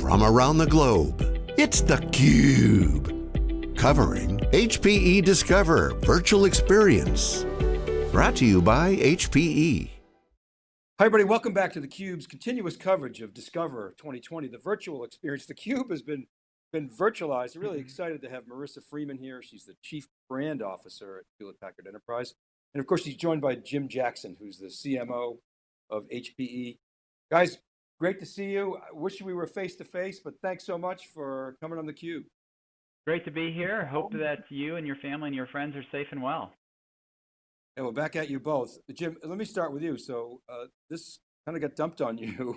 from around the globe. It's theCUBE, covering HPE Discover Virtual Experience. Brought to you by HPE. Hi everybody, welcome back to theCUBE's continuous coverage of Discover 2020, the virtual experience. theCUBE has been, been virtualized. I'm really mm-hmm. excited to have Marissa Freeman here. She's the Chief Brand Officer at Hewlett Packard Enterprise. And of course, she's joined by Jim Jackson, who's the CMO of HPE. Guys, great to see you. I wish we were face to face, but thanks so much for coming on theCUBE. Great to be here. Hope that you and your family and your friends are safe and well. And we're back at you both. Jim, let me start with you. So uh, this kind of got dumped on you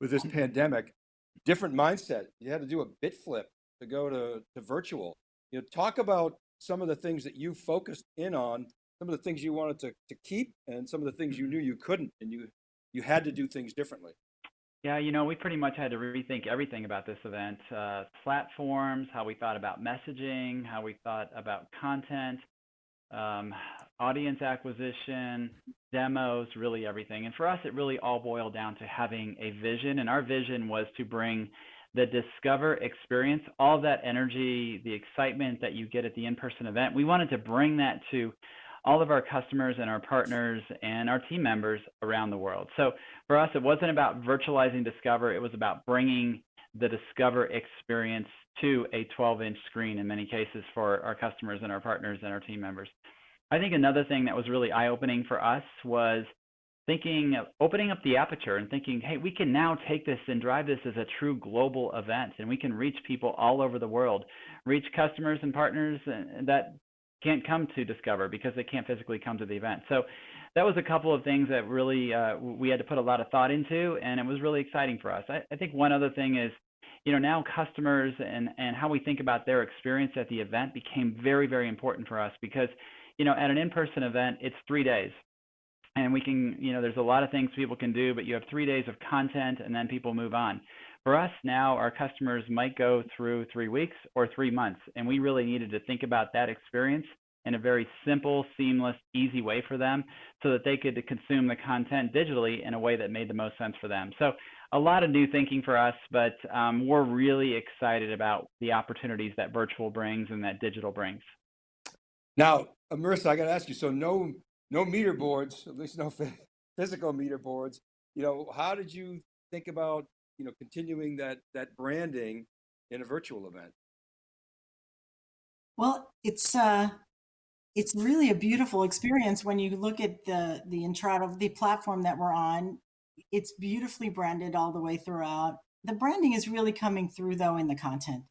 with this pandemic. Different mindset. You had to do a bit flip to go to, to virtual. You know, talk about some of the things that you focused in on, some of the things you wanted to, to keep and some of the things you knew you couldn't and you, you had to do things differently. Yeah, you know, we pretty much had to rethink everything about this event. Uh, platforms, how we thought about messaging, how we thought about content, um, audience acquisition, demos, really everything. And for us, it really all boiled down to having a vision. And our vision was to bring the Discover experience, all that energy, the excitement that you get at the in-person event. We wanted to bring that to all of our customers and our partners and our team members around the world. So for us, it wasn't about virtualizing Discover. It was about bringing the Discover experience to a 12-inch screen in many cases for our customers and our partners and our team members. I think another thing that was really eye-opening for us was thinking, opening up the aperture and thinking, hey, we can now take this and drive this as a true global event, and we can reach people all over the world, reach customers and partners and that can't come to Discover because they can't physically come to the event. So that was a couple of things that really uh, we had to put a lot of thought into, and it was really exciting for us. I, I think one other thing is you know, now customers and, and how we think about their experience at the event became very, very important for us because, you know, at an in-person event, it's three days. And we can, you know, there's a lot of things people can do, but you have three days of content and then people move on. For us now, our customers might go through three weeks or three months, and we really needed to think about that experience in a very simple, seamless, easy way for them so that they could consume the content digitally in a way that made the most sense for them. So a lot of new thinking for us, but um, we're really excited about the opportunities that virtual brings and that digital brings. Now, uh, Marissa, I got to ask you, so no, no meter boards, at least no physical meter boards. You know, how did you think about, you know, continuing that, that branding in a virtual event? Well, it's, uh, it's really a beautiful experience when you look at the the Intrado, the platform that we're on it's beautifully branded all the way throughout. The branding is really coming through though in the content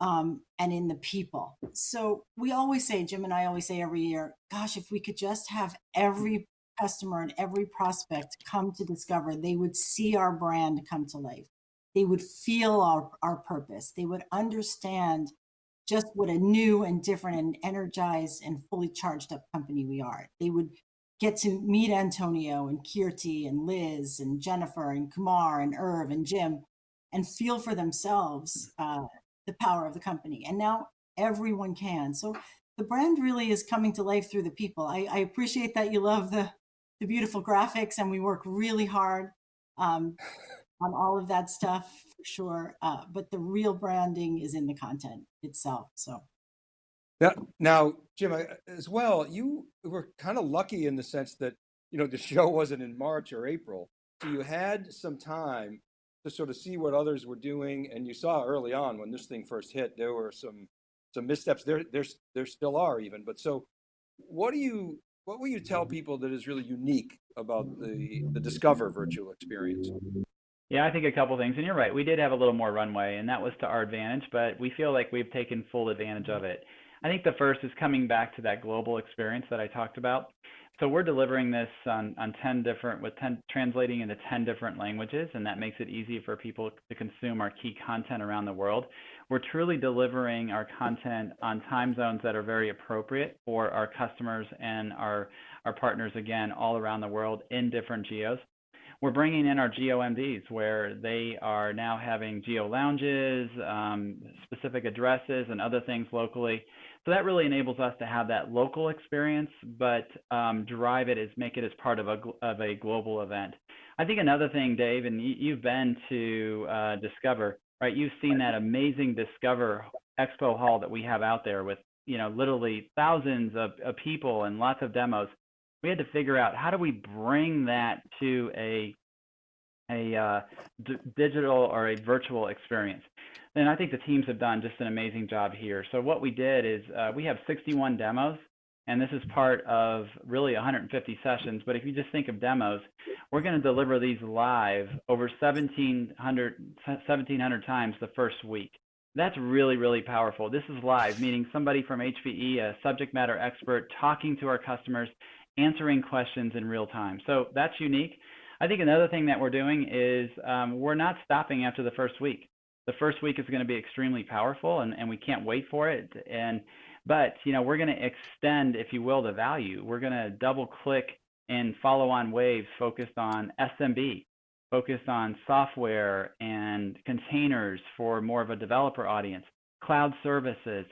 um, and in the people. So we always say, Jim and I always say every year, gosh, if we could just have every customer and every prospect come to discover, they would see our brand come to life. They would feel our, our purpose. They would understand just what a new and different and energized and fully charged up company we are. They would get to meet Antonio and Kirti and Liz and Jennifer and Kumar and Irv and Jim and feel for themselves uh, the power of the company. And now everyone can. So the brand really is coming to life through the people. I, I appreciate that you love the, the beautiful graphics and we work really hard um, on all of that stuff for sure. Uh, but the real branding is in the content itself. So. Now, now, Jim, as well, you were kind of lucky in the sense that, you know, the show wasn't in March or April. So you had some time to sort of see what others were doing. And you saw early on when this thing first hit, there were some, some missteps there, there's, there still are even, but so what do you, what will you tell people that is really unique about the, the Discover virtual experience? Yeah, I think a couple things, and you're right. We did have a little more runway, and that was to our advantage, but we feel like we've taken full advantage of it. I think the first is coming back to that global experience that I talked about. So we're delivering this on, on 10 different, with 10, translating into 10 different languages, and that makes it easy for people to consume our key content around the world. We're truly delivering our content on time zones that are very appropriate for our customers and our, our partners, again, all around the world in different geos. We're bringing in our geo MDs where they are now having geo lounges, um, specific addresses, and other things locally so that really enables us to have that local experience, but um, drive it as make it as part of a of a global event. I think another thing, Dave, and you've been to uh, Discover, right? You've seen that amazing Discover Expo Hall that we have out there with, you know, literally thousands of, of people and lots of demos. We had to figure out how do we bring that to a a uh, digital or a virtual experience. And I think the teams have done just an amazing job here. So what we did is uh, we have 61 demos and this is part of really 150 sessions. But if you just think of demos, we're going to deliver these live over 1,700, 1,700 times the first week. That's really, really powerful. This is live, meaning somebody from HPE, a subject matter expert, talking to our customers, answering questions in real time. So that's unique. I think another thing that we're doing is um, we're not stopping after the first week. The first week is going to be extremely powerful, and, and we can't wait for it. And but you know, we're going to extend, if you will, the value. We're going to double click and follow on waves focused on SMB, focused on software and containers for more of a developer audience, cloud services,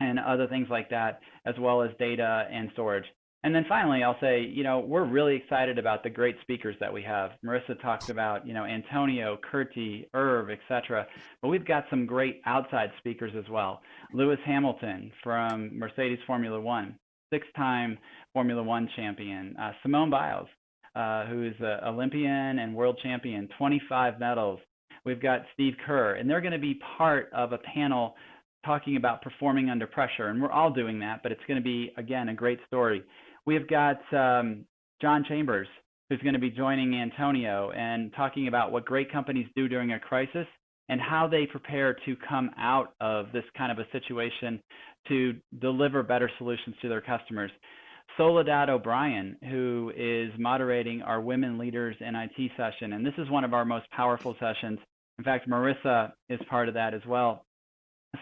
and other things like that, as well as data and storage. And then finally, I'll say, you know, we're really excited about the great speakers that we have. Marissa talked about, you know, Antonio, Kirti, Irv, etc. But we've got some great outside speakers as well. Lewis Hamilton from Mercedes Formula One, six-time Formula One champion. Uh, Simone Biles, uh, who is an Olympian and world champion, 25 medals. We've got Steve Kerr, and they're going to be part of a panel talking about performing under pressure. And we're all doing that, but it's going to be, again, a great story. We've got um, John Chambers, who's going to be joining Antonio and talking about what great companies do during a crisis and how they prepare to come out of this kind of a situation to deliver better solutions to their customers. Soledad O'Brien, who is moderating our Women Leaders in IT session, and this is one of our most powerful sessions. In fact, Marissa is part of that as well.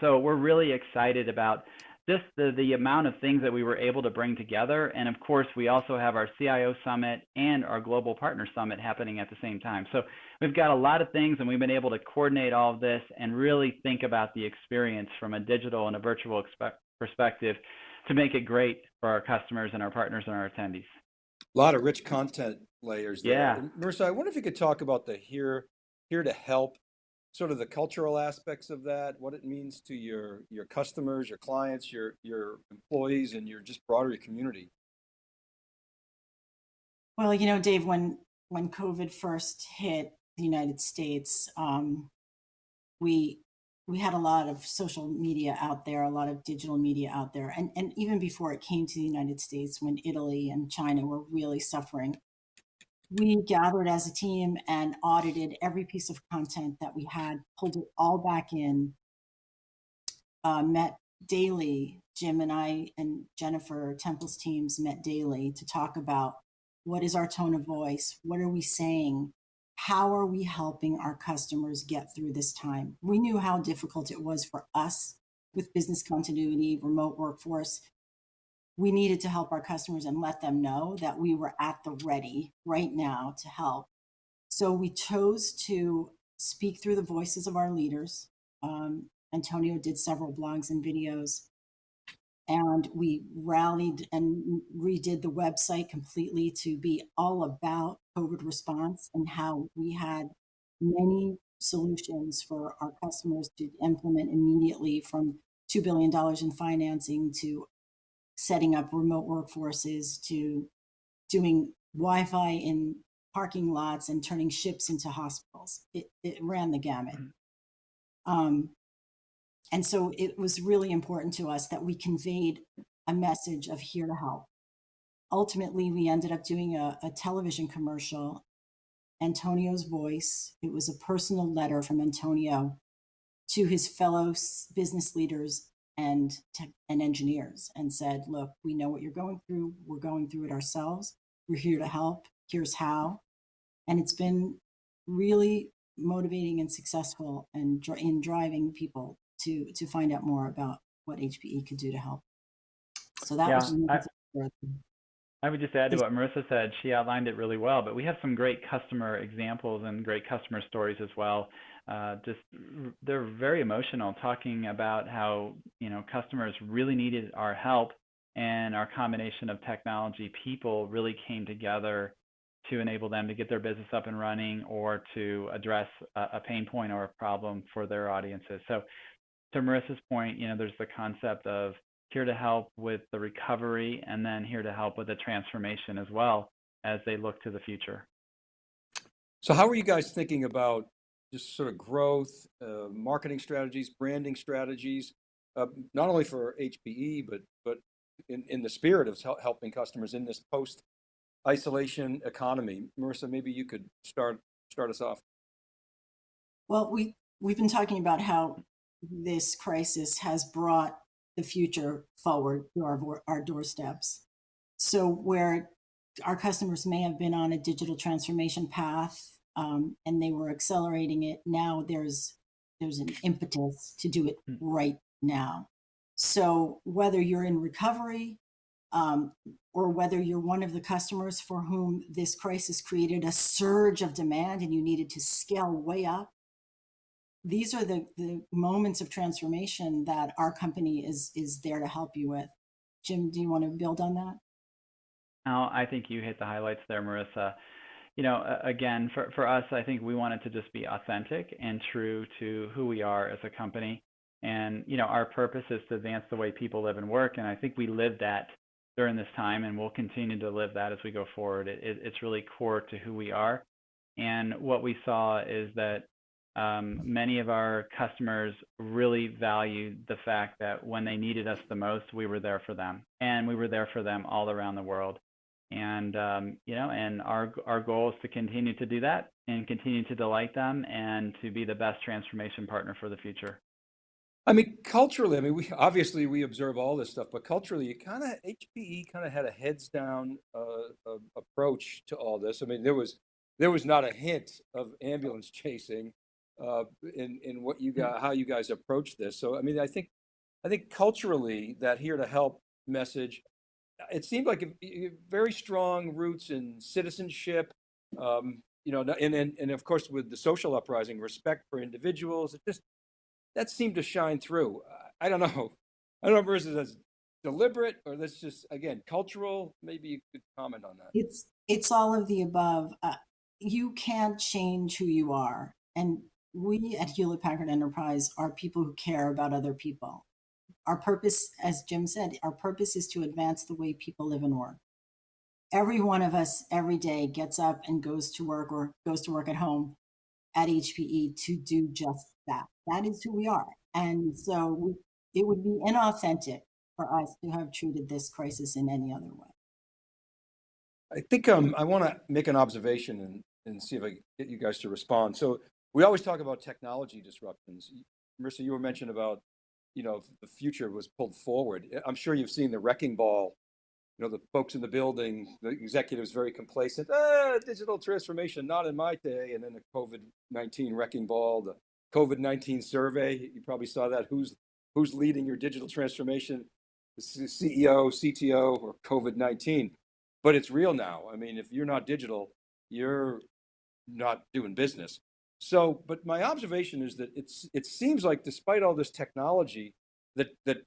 So we're really excited about just the, the amount of things that we were able to bring together. And of course, we also have our CIO Summit and our Global Partner Summit happening at the same time. So we've got a lot of things, and we've been able to coordinate all of this and really think about the experience from a digital and a virtual perspective to make it great for our customers and our partners and our attendees. A lot of rich content layers there. Yeah. Marissa, I wonder if you could talk about the here, here to help sort of the cultural aspects of that, what it means to your your customers, your clients, your your employees, and your just broader community. Well, you know, Dave, when when COVID first hit the United States, um, we we had a lot of social media out there, a lot of digital media out there, and and even before it came to the United States, when Italy and China were really suffering we gathered as a team and audited every piece of content that we had, pulled it all back in, uh, met daily. Jim and I and Jennifer Temple's teams met daily to talk about what is our tone of voice? What are we saying? How are we helping our customers get through this time? We knew how difficult it was for us with business continuity, remote workforce, we needed to help our customers and let them know that we were at the ready right now to help. So we chose to speak through the voices of our leaders. Um, Antonio did several blogs and videos, and we rallied and redid the website completely to be all about COVID response and how we had many solutions for our customers to implement immediately from $2 billion in financing to setting up remote workforces to doing Wi-Fi in parking lots and turning ships into hospitals. It, it ran the gamut. Mm-hmm. Um, and so it was really important to us that we conveyed a message of here to help. Ultimately, we ended up doing a, a television commercial, Antonio's voice. It was a personal letter from Antonio to his fellow business leaders and tech and engineers and said, look, we know what you're going through. We're going through it ourselves. We're here to help. Here's how. And it's been really motivating and successful and in driving people to to find out more about what HPE could do to help. So that yeah, was I, I would just add to what Marissa said. She outlined it really well, but we have some great customer examples and great customer stories as well uh, just they're very emotional talking about how you know customers really needed our help and our combination of technology people really came together to enable them to get their business up and running or to address a, a pain point or a problem for their audiences. So to Marissa's point, you know, there's the concept of here to help with the recovery and then here to help with the transformation as well as they look to the future. So how are you guys thinking about just sort of growth, uh, marketing strategies, branding strategies, uh, not only for HPE, but but in, in the spirit of helping customers in this post isolation economy. Marissa, maybe you could start start us off. Well, we we've been talking about how this crisis has brought the future forward to our our doorsteps. So where our customers may have been on a digital transformation path um, and they were accelerating it. Now there's there's an impetus to do it hmm. right now. So whether you're in recovery um, or whether you're one of the customers for whom this crisis created a surge of demand and you needed to scale way up, these are the, the moments of transformation that our company is is there to help you with. Jim, do you want to build on that? No, I think you hit the highlights there, Marissa. You know, again, for, for us, I think we wanted to just be authentic and true to who we are as a company. And, you know, our purpose is to advance the way people live and work. And I think we live that during this time and we'll continue to live that as we go forward. It, it, it's really core to who we are. And what we saw is that um, many of our customers really valued the fact that when they needed us the most, we were there for them. And we were there for them all around the world. And um, you know and our our goal is to continue to do that and continue to delight them and to be the best transformation partner for the future. I mean culturally i mean we obviously we observe all this stuff but culturally you kind of hpe kind of had a heads down uh, uh, approach to all this. I mean there was there was not a hint of ambulance chasing uh, in in what you got how you guys approach this so i mean i think i think culturally that here to help message it seemed like a, a very strong roots in citizenship, um, you know, and, and, and of course with the social uprising, respect for individuals. It just, that seemed to shine through. I don't know. I don't know if that's deliberate or that's just, again, cultural. Maybe you could comment on that. It's, it's all of the above. Uh, you can't change who you are. And we at Hewlett Packard Enterprise are people who care about other people. Our purpose, as Jim said, our purpose is to advance the way people live and work. Every one of us every day gets up and goes to work or goes to work at home at HPE to do just that. That is who we are. And so we, it would be inauthentic for us to have treated this crisis in any other way. I think um, I want to make an observation and, and see if I get you guys to respond. So we always talk about technology disruptions. Marissa, you were mentioning about you know, the future was pulled forward. I'm sure you've seen the wrecking ball, you know, the folks in the building, the executives very complacent, ah, digital transformation, not in my day. And then the COVID-19 wrecking ball, the COVID-19 survey, you probably saw that. Who's, who's leading your digital transformation? The CEO, CTO, or COVID-19. But it's real now. I mean, if you're not digital, you're not doing business. So, but my observation is that it's it seems like despite all this technology, that that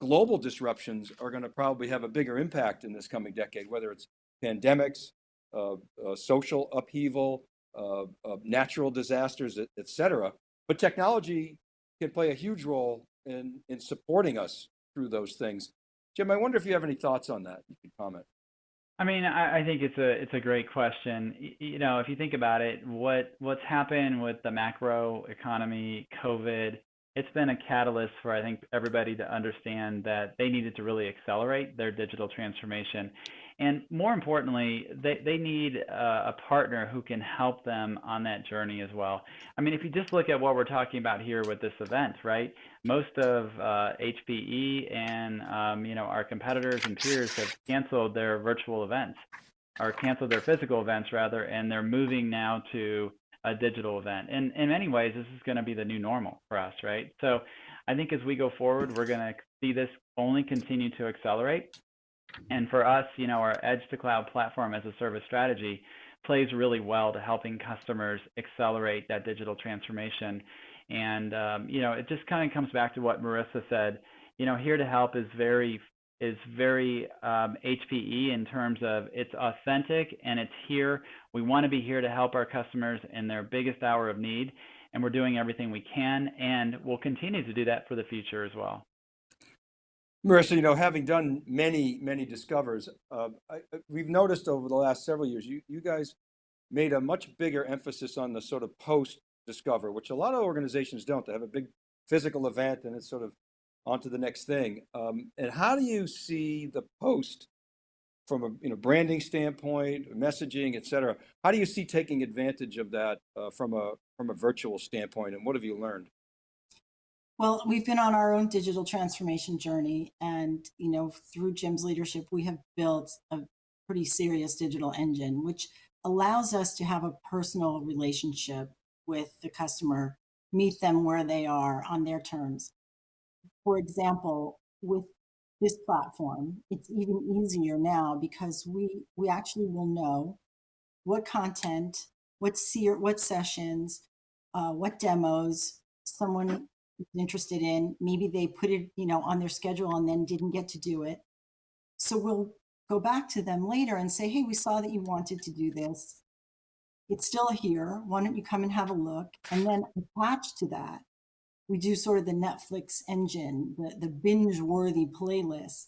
global disruptions are going to probably have a bigger impact in this coming decade, whether it's pandemics, uh, uh, social upheaval, uh, natural disasters, et, et cetera. But technology can play a huge role in in supporting us through those things. Jim, I wonder if you have any thoughts on that. You could comment. I mean, I, I think it's a it's a great question. You know, if you think about it, what what's happened with the macro economy, COVID, it's been a catalyst for I think everybody to understand that they needed to really accelerate their digital transformation. And more importantly, they, they need a, a partner who can help them on that journey as well. I mean, if you just look at what we're talking about here with this event, right? Most of uh, HPE and um, you know our competitors and peers have canceled their virtual events, or canceled their physical events rather, and they're moving now to a digital event. And in many ways, this is going to be the new normal for us, right? So I think as we go forward, we're going to see this only continue to accelerate. And for us, you know, our edge to cloud platform as a service strategy plays really well to helping customers accelerate that digital transformation. And, um, you know, it just kind of comes back to what Marissa said. You know, here to help is very is very um, HPE in terms of it's authentic and it's here. We want to be here to help our customers in their biggest hour of need, and we're doing everything we can, and we'll continue to do that for the future as well. Marissa, you know, having done many, many discovers, uh, I, we've noticed over the last several years, you, you guys made a much bigger emphasis on the sort of post discover, which a lot of organizations don't. They have a big physical event and it's sort of on to the next thing. Um, and how do you see the post from a you know branding standpoint, messaging, et cetera? How do you see taking advantage of that uh, from a from a virtual standpoint, and what have you learned? Well, we've been on our own digital transformation journey, and you know, through Jim's leadership, we have built a pretty serious digital engine, which allows us to have a personal relationship with the customer, meet them where they are on their terms. For example, with this platform, it's even easier now because we we actually will know what content, what seer, what sessions, uh, what demos someone interested in. Maybe they put it, you know, on their schedule and then didn't get to do it. So we'll go back to them later and say, hey, we saw that you wanted to do this. It's still here. Why don't you come and have a look? And then attached to that, we do sort of the Netflix engine, the, the binge worthy playlist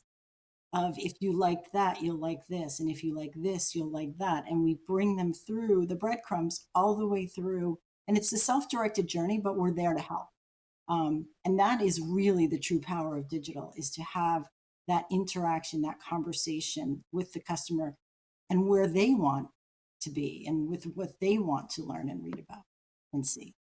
of if you like that, you'll like this. And if you like this, you'll like that. And we bring them through the breadcrumbs all the way through. And it's a self directed journey, but we're there to help. Um, and that is really the true power of digital is to have that interaction, that conversation with the customer and where they want to be and with what they want to learn and read about and see.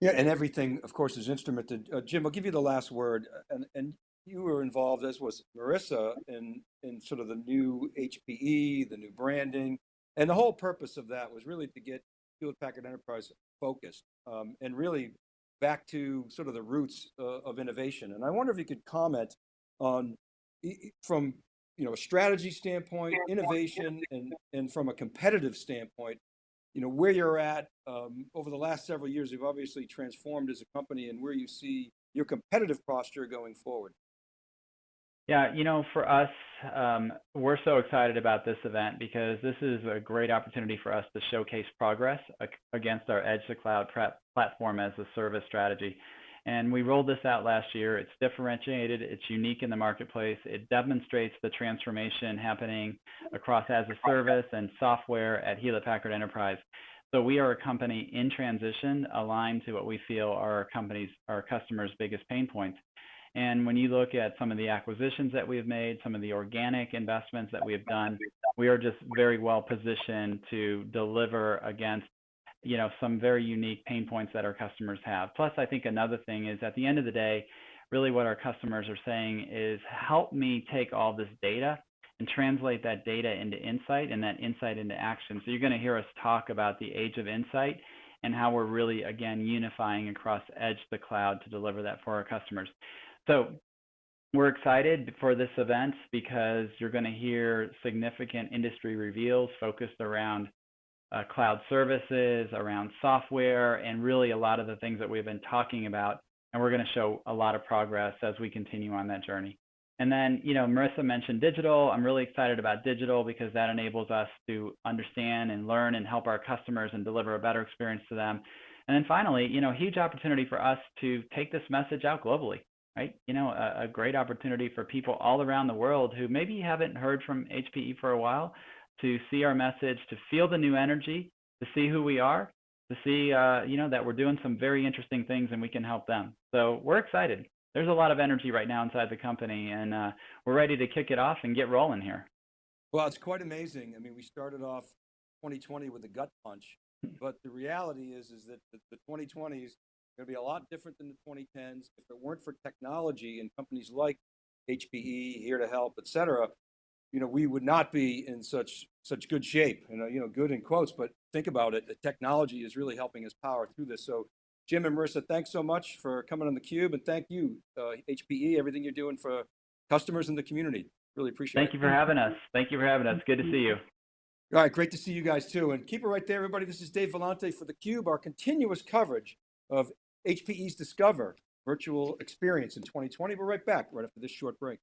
Yeah, and everything, of course, is instrumented. Uh, Jim, I'll give you the last word. Uh, and, and you were involved, as was Marissa, in, in sort of the new HPE, the new branding. And the whole purpose of that was really to get Hewlett Packard Enterprise focused um, and really back to sort of the roots uh, of innovation. And I wonder if you could comment on, from you know a strategy standpoint, innovation, and and from a competitive standpoint, you know where you're at um, over the last several years. You've obviously transformed as a company, and where you see your competitive posture going forward. Yeah, you know, for us, um, we're so excited about this event because this is a great opportunity for us to showcase progress against our Edge to Cloud platform as a service strategy. And we rolled this out last year. It's differentiated, it's unique in the marketplace. It demonstrates the transformation happening across as a service and software at Hewlett Packard Enterprise. So we are a company in transition aligned to what we feel are our company's, our customers' biggest pain points. And when you look at some of the acquisitions that we have made, some of the organic investments that we have done, we are just very well positioned to deliver against you know some very unique pain points that our customers have. Plus, I think another thing is at the end of the day, really what our customers are saying is help me take all this data and translate that data into insight and that insight into action. So you're going to hear us talk about the age of insight and how we're really again unifying across edge to cloud to deliver that for our customers. So we're excited for this event because you're going to hear significant industry reveals focused around uh, cloud services, around software, and really a lot of the things that we've been talking about. And we're going to show a lot of progress as we continue on that journey. And then, you know, Marissa mentioned digital. I'm really excited about digital because that enables us to understand and learn and help our customers and deliver a better experience to them. And then finally, you know, huge opportunity for us to take this message out globally right? You know, a, a, great opportunity for people all around the world who maybe haven't heard from HPE for a while to see our message, to feel the new energy, to see who we are, to see, uh, you know, that we're doing some very interesting things and we can help them. So we're excited. There's a lot of energy right now inside the company, and uh, we're ready to kick it off and get rolling here. Well, it's quite amazing. I mean, we started off 2020 with a gut punch, but the reality is, is that the, the 2020s going to be a lot different than the 2010s. If it weren't for technology and companies like HPE, Here to Help, et cetera, you know, we would not be in such such good shape. You know, you know, good in quotes, but think about it. The technology is really helping us power through this. So, Jim and Marissa, thanks so much for coming on the Cube, and thank you, uh, HPE, everything you're doing for customers in the community. Really appreciate thank it. Thank you for having us. Thank you for having us. Good to see you. All right, great to see you guys too. And keep it right there, everybody. This is Dave Vellante for the Cube, our continuous coverage of HPE's Discover virtual experience in 2020. We're right back right after this short break.